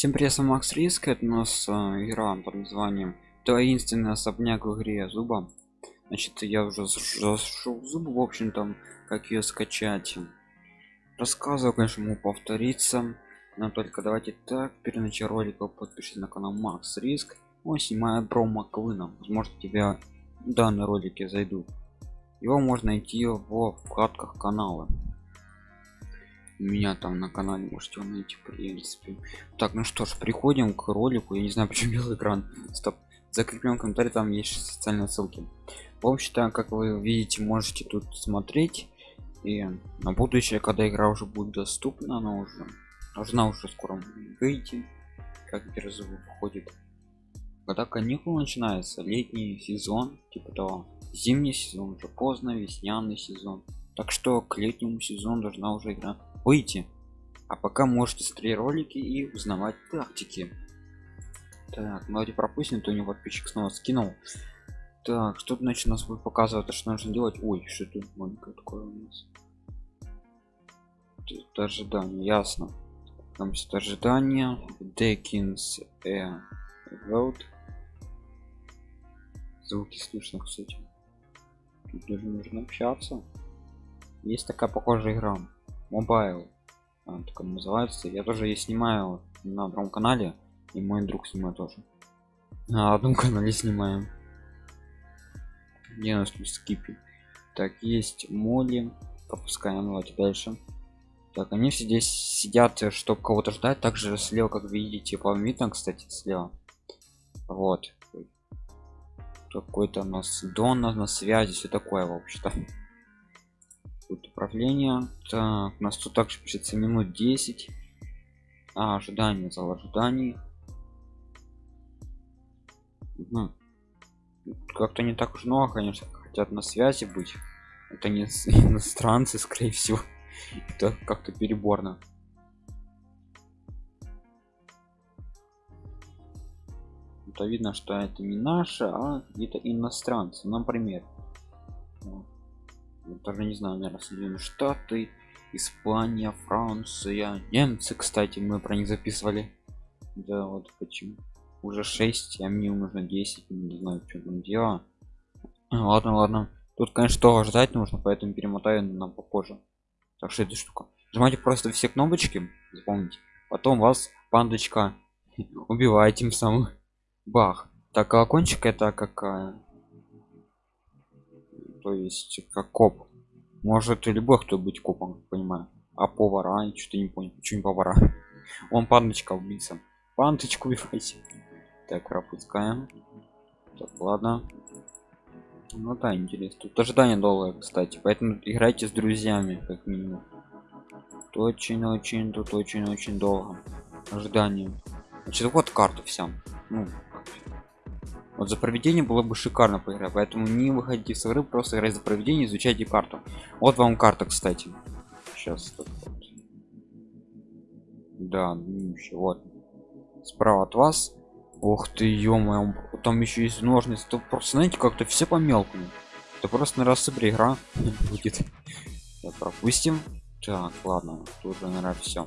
Всем привет, Макс Риск, это у нас э, игра под названием Таинственный особняк в игре Зуба. Значит, я уже зашел в Зубу, в общем там, как ее скачать. Рассказываю, конечно, могу повториться, но только давайте так, перед началом ролика подпишитесь на канал Макс Риск. Он снимает про Маквина, возможно, тебя данные ролики зайдут. Его можно найти в вкладках канала меня там на канале можете его найти в принципе. Так ну что ж приходим к ролику. Я не знаю почему белый экран. Стоп. Закреплен комментарий там есть социальные ссылки. В общем-то как вы видите можете тут смотреть. И на будущее когда игра уже будет доступна она уже должна уже скоро выйти. Как перезов входит когда каникулы начинается летний сезон типа того. Зимний сезон уже поздно весняный сезон. Так что к летнему сезону должна уже игра выйти. А пока можете смотреть ролики и узнавать тактики. Так ну, давайте пропустим то у него подписчик снова скинул. Так что значит нас будет показывать? Что нужно делать? Ой что тут маленькое такое у нас? Это ожидание ясно. Там все ожидание. Декинс э, vote звуки слышно кстати. Тут даже нужно общаться. Есть такая похожая игра мобайл так называется. Я тоже я снимаю на другом канале и мой друг снимает тоже. На одном канале снимаем. Где нас скипи так есть моли. Пропускаем давайте дальше. Так они все здесь сидят чтобы кого-то ждать. Также слева как видите по видно кстати слева. Вот. Какой-то у нас дон на связи все такое вообще-то тут управление. Так у нас тут также пишется минут 10 а, ожидание зал ожиданий. Угу. как-то не так уж много конечно хотят на связи быть. Это не иностранцы скорее всего. Это как-то переборно. Это видно что это не наши а где-то иностранцы. Например даже не знаю наверное соединенные штаты испания франция немцы кстати мы про них записывали. Да вот почему. Уже 6 а мне нужно 10 не знаю что там дело. Ладно ладно. Тут конечно того ждать нужно поэтому перемотаю на попозже. Так что эта штука. Нажимайте просто все кнопочки запомните. Потом вас пандочка убивает тем самым. Бах. Так колокольчик это какая то есть как коп. Может и любой кто быть копом понимаю. А повара что-то не понял почему повара? Он пандочка убийца пандочку убивайте. Так пропускаем. Так ладно. Ну да интересно. Тут ожидание долгое кстати поэтому играйте с друзьями как минимум. Очень очень тут очень очень долго. Ожидание. Значит вот карта вся. Ну вот за проведение было бы шикарно поиграть поэтому не выходите с игры просто играть за проведение изучайте карту вот вам карта кстати. Сейчас вот. да вот. Справа от вас. Ух ты ё там еще есть ножницы. То просто знаете как-то все по мелкому это просто на рассыпре игра будет. Пропустим. Так ладно тут наверное все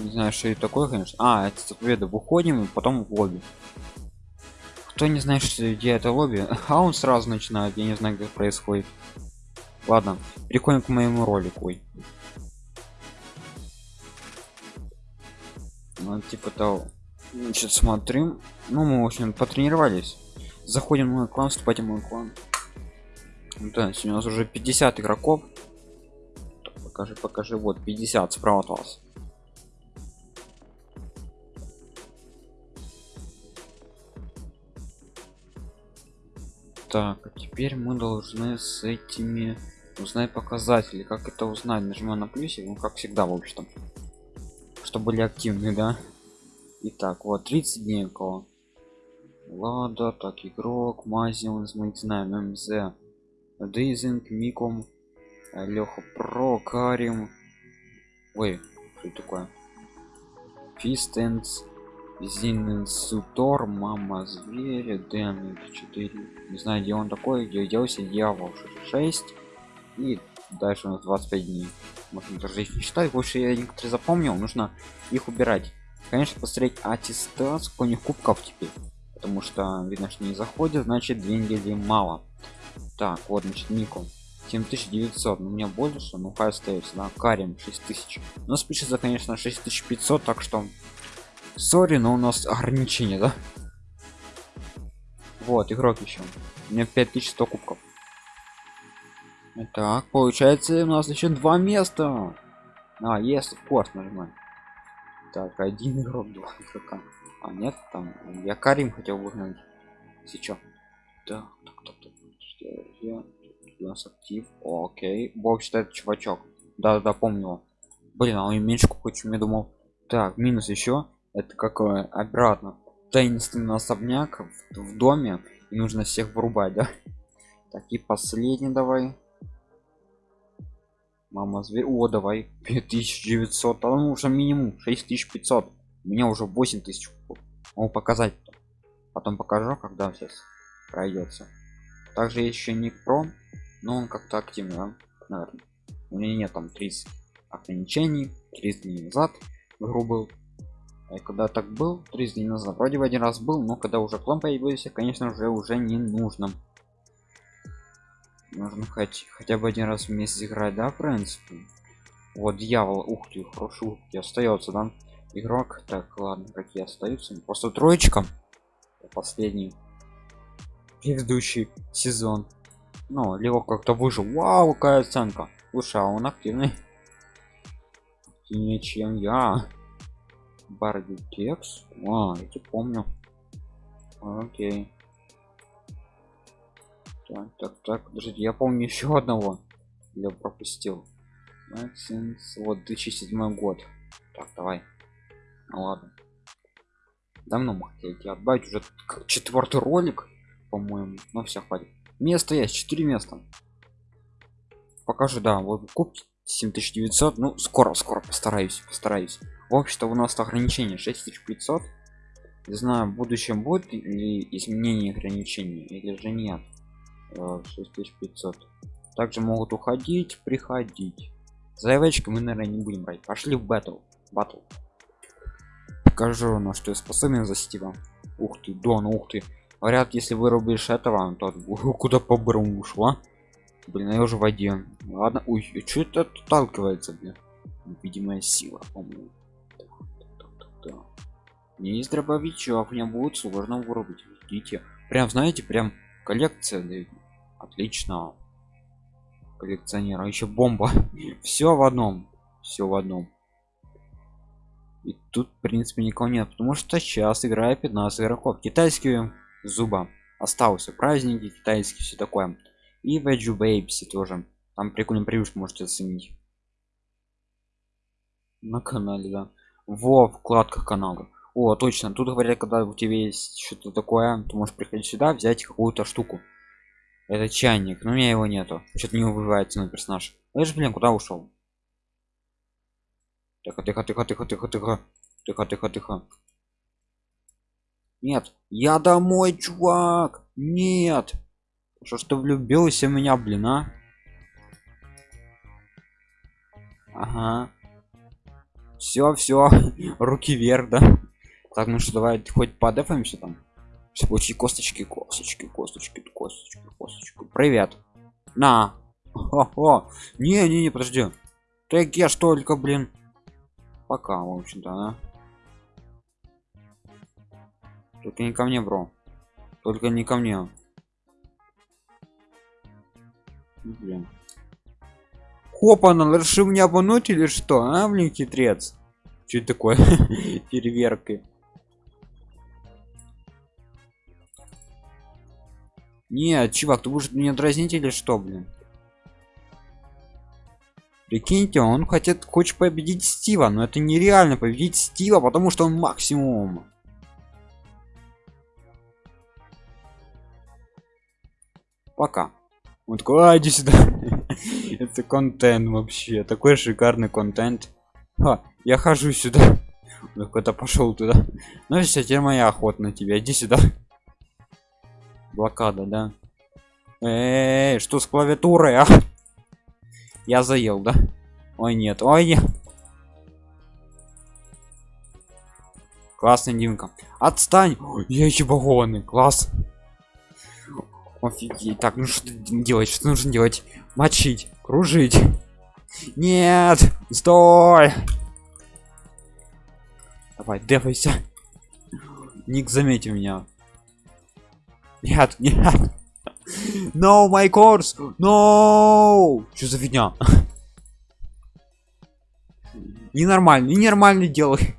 не знаю что это такое конечно. А это заповеда выходим и потом в лобби. Кто не знает что где это лобби? А он сразу начинает я не знаю как происходит. Ладно переходим к моему ролику. Ну типа того. Значит смотрим. Ну мы в общем потренировались. Заходим в мой клан вступать в мой клан. Да у нас уже 50 игроков. Покажи покажи. Вот 50 справа от вас так а теперь мы должны с этими узнать показатели. Как это узнать? Нажимаю на плюсе ну как всегда в общем чтобы были активны да? Итак, вот 30 дней у кого лада так игрок мазион мы не знаем мз. Дейзинг миком леха про карим. Ой что такое? Фистенс Зинсутор, мама зверя, Дэн 4. Не знаю, где он такой, где делся дьявол 6 и дальше у нас 25 дней. Можно даже их не считать больше я некоторые запомнил нужно их убирать. Конечно посмотреть аттестат сколько у них кубков теперь. Потому что видно что не заходит значит две недели мало. Так вот значит ником 7900 но у меня больше ну хай остается да. Карим 6000 но спишется конечно 6500 так что сори но у нас ограничение да? Вот игрок еще. У меня 5100 кубков. Так получается у нас еще два места. А есть в course нажимаем так один игрок два игрока. А нет там я карим хотел выгнать сейчас так так так, так. Я, у нас актив окей. Бог считает чувачок. Да да помню. Блин а он меньше чем я думал. Так минус еще это какое? Обратно. Таинственный особняк в, в доме и нужно всех вырубать да? Так и последний давай. Мама зверь о давай. 5900 а ну уже минимум 6500 у меня уже 8000 могу показать потом. Покажу когда сейчас пройдется также еще не про но он как-то активный да? наверное у меня нет там 30 ограничений 30 дней назад игру и когда так был 30 дней назад вроде бы один раз был но когда уже клон появился конечно же уже не нужно. Нужно хоть хотя бы один раз в месяц играть да в принципе? Вот дьявол ух ты хорошо остается да? Игрок так ладно какие остаются просто троечка. Последний. Предыдущий сезон. Ну либо как-то выжил. Вау какая оценка. Слушай а он активный. Активнее чем я бардитекс а эти помню. Окей. Так так так. Подождите я помню еще одного. Я пропустил. Вот 2007 год. Так давай. Ну ладно. Давно мы хотели отбавить. Уже четвертый ролик по-моему. Но все хватит. Место есть 4 места. Покажу да вот куб 7900 ну скоро скоро постараюсь постараюсь в общем-то у нас ограничение 6500 не знаю в будущем будет ли изменение ограничений или же нет. 6500 э, также могут уходить приходить. Заявочки мы наверное не будем брать. Пошли в батл батл покажу на что я способен за стива ух ты дон ух ты. Говорят если вырубишь этого то куда по брому ушла блин я уже в воде. Ладно ой что это отталкивается блин? Видимая сила по-моему не из дробовичок мне будет сложно вырубить видите? Прям знаете прям коллекция да, отлично. Коллекционера еще бомба. Все в одном. Все в одном. И тут в принципе никого нет потому что сейчас играет 15 игроков. Китайские зуба. Остался праздники китайские все такое. И веджу бейбси тоже. Там прикольный привычку можете оценить. На канале да во вкладках канала. О точно тут говорят когда у тебя есть что-то такое ты можешь приходить сюда взять какую-то штуку. Это чайник но у меня его нету. Что-то не выбивается на персонаж. Я же блин куда ушел? Тихо тихо тихо тихо тихо тихо. Тихо тихо тихо. Нет я домой чувак! Нет! Что ж ты влюбился в меня блин а? Ага все все руки вверх да. Так ну что давай хоть подефаемся там. Получи косточки косточки косточки косточки косточки. Привет. На. О, -о. не не не подожди. Так я ж только блин. Пока в общем-то да? только не ко мне бро. Только не ко мне. Блин хопа решил меня обмануть или что а блин хитрец что это такое? Переверкой. Нет чувак ты будешь меня дразнить или что блин? Прикиньте он хотят хочет победить стива но это нереально победить стива потому что он максимум. Пока. Он такой а, иди сюда это контент вообще такой шикарный контент. Ха, я хожу сюда. Какой-то пошел туда. Ну все теперь моя охота на тебя. Иди сюда. Блокада да? Эй, что с клавиатурой а? я заел да? Ой нет ой нет классный димка. Отстань! Ой, я еще багованный класс офигеть. Так ну что делать что нужно делать? Мочить кружить. Нет стой. Давай дефайся. Ник заметил меня. Нет нет. No my course. No. Что за фигня? Ненормально ненормально делай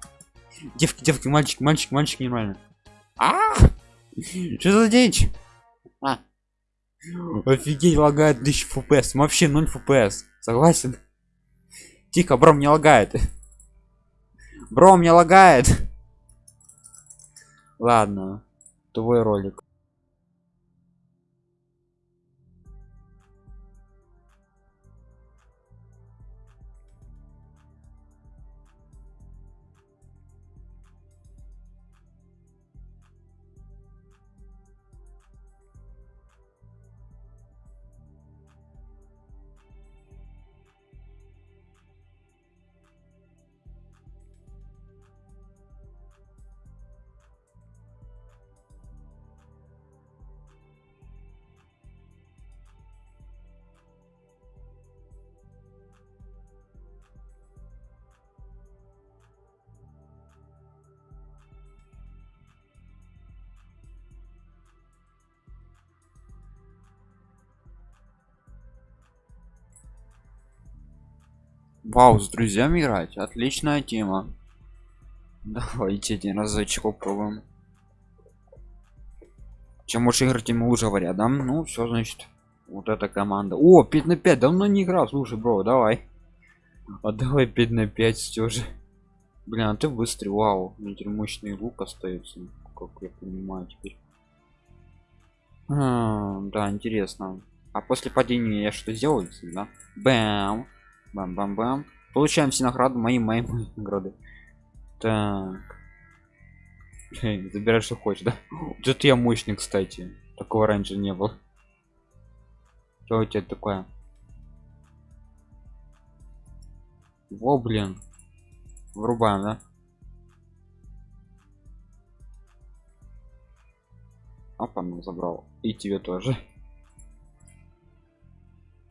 девки девки мальчик мальчик мальчик нормально а? Что за дичь? А. офигеть лагает 1000 фпс вообще 0 фпс согласен? Тихо бро мне лагает. Бро мне лагает. Ладно твой ролик вау с друзьями играть? Отличная тема. Давайте один разочек попробуем. Чем больше игр тем лучше говорят да? Ну все значит вот эта команда. О 5 на 5 давно не играл. Слушай бро давай. А давай 5 на 5 все же. Блин а ты быстрый вау теперь мощный лук остается. Как я понимаю теперь. А, да интересно. А после падения я что сделаю да? Бэм бам бам бам получаем все награды мои мои, мои награды. Так. Забирай что хочешь да? Тут я мощный кстати. Такого раньше не было. Что у тебя такое? Во блин. Врубаем да? Опа ну забрал. И тебе тоже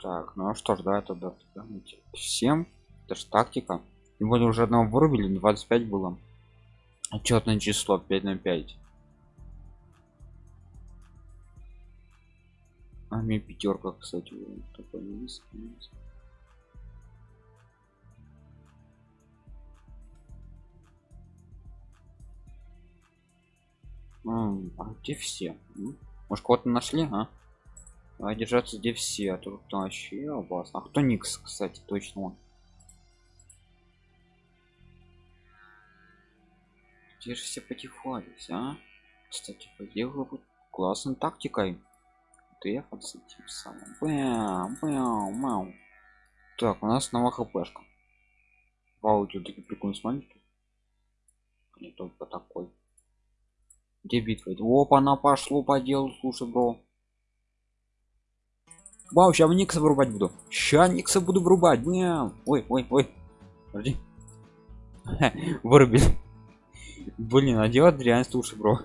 так ну а что ж да это да, всем это ж тактика более уже одного вырубили 25 было отчетное число 5 на 5 а мне пятерка кстати такой низкий. А где все? Может кого-то нашли, а? Давай держаться где все, а тут вообще опасно. А кто Никс, кстати, точно он. Где же все потихались, а? Кстати, поделал бы классной тактикой. Дефаться тем самым. Бэм, бэм, бэм. Так, у нас снова хпшка. Вау, тут такие прикольные смайлики. Не только такой. Где битва? Опа, она пошло по делу, слушай, бро. Вау, сейчас Никса вырубать буду. Ща Никса буду вырубать. Мяу. Ой, ой, ой. Подожди. Вырубил. Блин, а делать реально слушай, бро.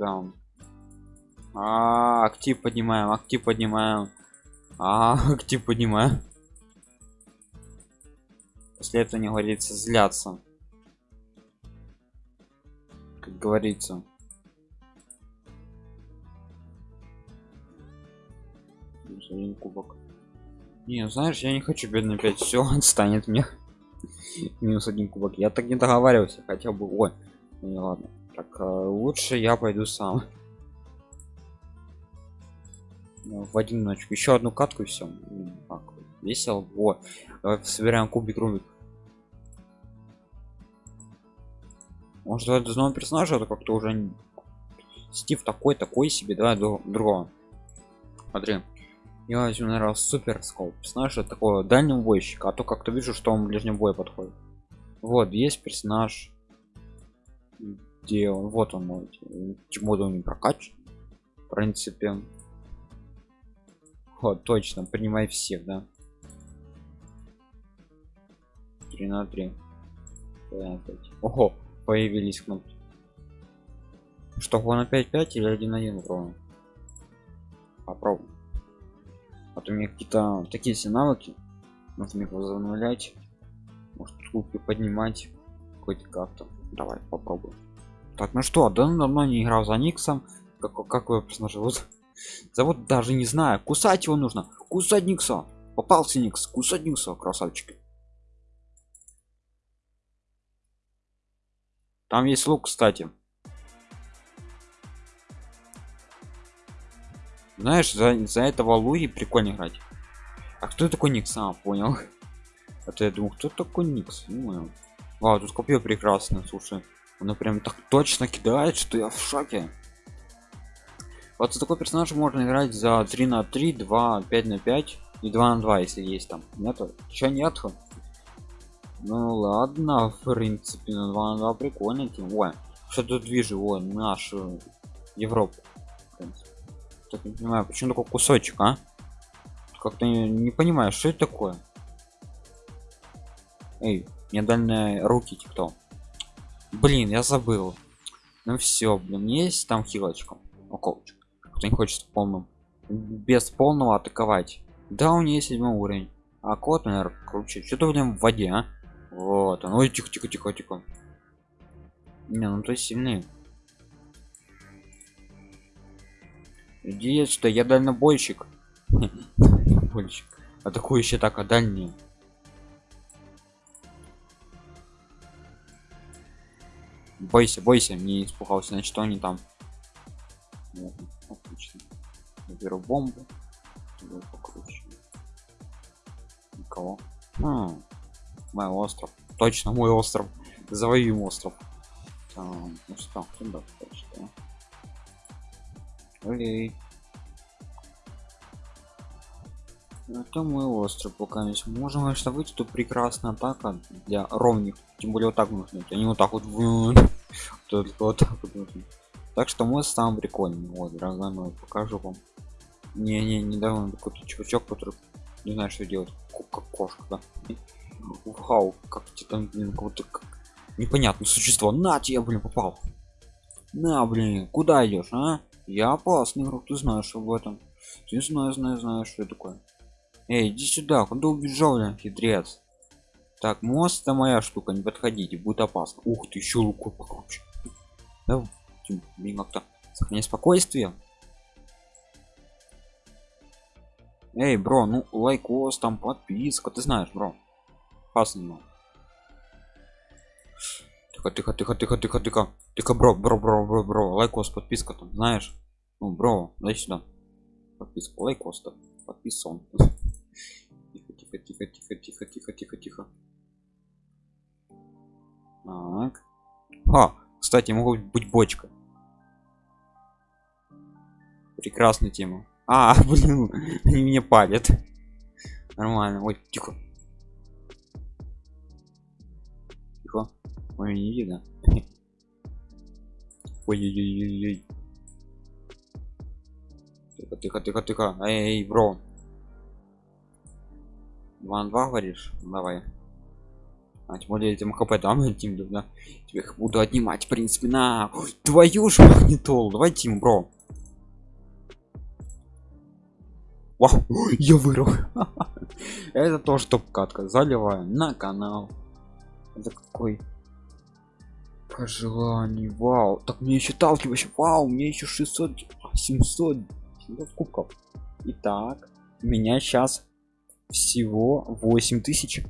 да. А, актив поднимаем, актив поднимаем. А, актив поднимаем. После этого не говорится зляться. Как говорится. Один кубок. Не знаешь я не хочу бедный 5 все отстанет мне минус один кубок. Я так не договаривался хотя бы ой ну, не ладно. Так э, лучше я пойду сам. Ну, в один ночь еще одну катку и все так, весело. Вот собираем кубик рубик может это нового персонажа это как-то уже стив такой такой себе давай другого. Смотри я возьму наверное супер скоп. Знаешь это такого дальнего бойщика а то как-то вижу что он в ближнем бою подходит. Вот есть персонаж. Где он? Вот он чему он не прокачан в принципе. Вот точно принимай всех да. 3 на 3 ого появились кнопки. Что он опять 5 или 1 1 ровно попробуем то у меня какие-то такие все навыки. Нужно их возобновлять. Может трубки поднимать хоть как-то. Давай попробуем. Так ну что да давно не играл за никсом. Как какой персонаж зовут? Зовут даже не знаю. Кусать его нужно. Кусать никса. Попался никс. Кусать никса красавчики там есть лук кстати знаешь за, за этого луи прикольно играть. А кто такой никс? А понял. Это я думаю кто такой никс? Ну, вау тут копье прекрасно слушай. Оно прям так точно кидает что я в шоке. Вот за такой персонаж можно играть за 3 на 3 2 5 на 5 и 2 на 2 если есть там. Нету? Еще нету? Ну ладно, в принципе, на 2 на 2 прикольно. Ой, что тут вижу, ой, нашу Европу. Так не понимаю, почему такой кусочек, а? Как-то не, не понимаю, что это такое. Эй, мне дальние руки кто? Блин, я забыл. Ну все, блин, есть там хилочка. Околочек. Кто не хочет полным. Без полного атаковать. Да, у нее есть седьмой уровень. А кот, наверное, круче. Что-то в воде, а? Вот он. Ой, тихо, тихо, тихо, тихо. Не, ну то сильный. Иди что я дальнобойщик. Больщик. Атакующий так, а дальний. Бойся, бойся, не испугался, значит, они там. Отлично. Я беру бомбу. Никого. Хм мой остров точно мой остров завоюем остров там, ну что туда точно Окей. это мой остров пока не можем конечно выйти тут прекрасная атака для ровных тем более вот так нужно они вот так вот только вот так вот так что мы сам прикольный вот дорогой мой покажу вам не не недавно какой-то чувачок который не знаю что делать как кошка да? Вау, как тебе там, блин, кого-то как... непонятное существо. На тебе, блин, попал. На, блин, куда идешь, а? Я опасный игрок, ты знаешь об этом. Ты знаешь, знаешь, знаешь, что такое. Эй, иди сюда, куда убежал, блин, хитрец? Так, мост это моя штука, не подходите, будет опасно. Ух ты, еще луку покруче. Да, блин, как-то сохраняй спокойствие. Эй, бро, ну лайкос, там подписка, ты знаешь, бро опасно тихо тихо тихо тихо тихо тихо. Тихо бро бро бро бро бро. Лайкос подписка там знаешь? Ну бро дай сюда. Подписка лайкос -то. подписан. Тихо тихо тихо тихо тихо тихо тихо тихо. Так. А кстати могу быть бочка. Прекрасная тема. А блин они меня палят нормально. Ой тихо ой не видно. Ой-ой-ой-ой тихо тихо тихо тихо. Эй бро. Ван два говоришь? Давай. А тем более этим хп там тим да тебе их буду отнимать в принципе на. Ой, твою же магнитол. Давай тим бро. Вау, я вырыл это тоже топ катка заливаю на канал. Это какой пожеланий. Вау. Так мне еще талкиваешь вау мне еще 600 700 700 кубков. Итак у меня сейчас всего 8000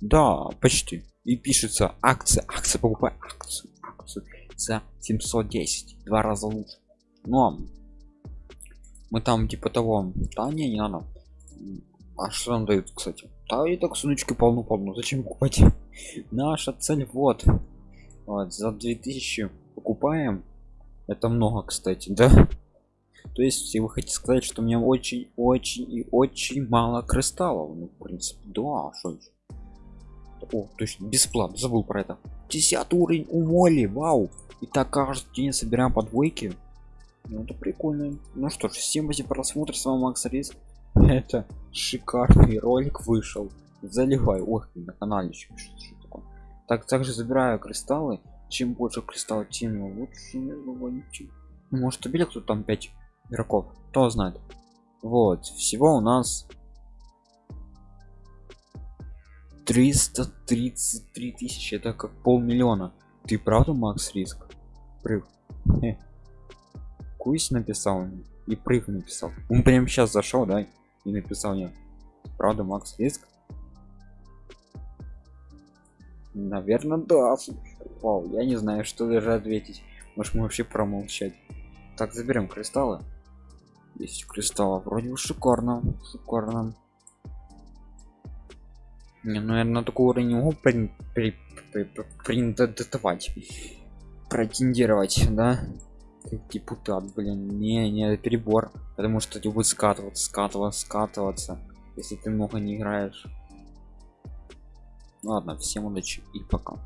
да почти. И пишется акция акция покупай акцию акцию за 710 два раза лучше. Но мы там типа того да не не надо. А что нам дают кстати? Да и так сундучки полну полну зачем покупать? Наша цель вот вот за 2000 покупаем. Это много кстати да. То есть вы хотите сказать что у меня очень очень и очень мало кристаллов. Ну в принципе да что о точно бесплатно забыл про это. 10 уровень у вау. И так каждый день собираем по двойке. Ну это прикольно. Ну что ж всем за просмотр. С вами макс риск это шикарный ролик вышел. Заливай. Ох на канале еще пишут. Так также забираю кристаллы. Чем больше кристалл тем лучше может убили кто там 5 игроков? Кто знает. Вот всего у нас 333 тысячи. Это как полмиллиона. Ты правда макс риск? Прыг кусь написал и прыг написал. Он прям сейчас зашел да и написал мне. Правда макс риск наверное да вау я не знаю что даже ответить. Может мы вообще промолчать? Так заберем кристаллы. 10 кристаллов вроде бы шикарно шикарно. Не, ну, наверное, такой уровень могу при, при, претендировать да? Как депутат блин не не перебор. Потому что тебе будет скатываться скатываться скатываться если ты много не играешь ладно всем удачи и пока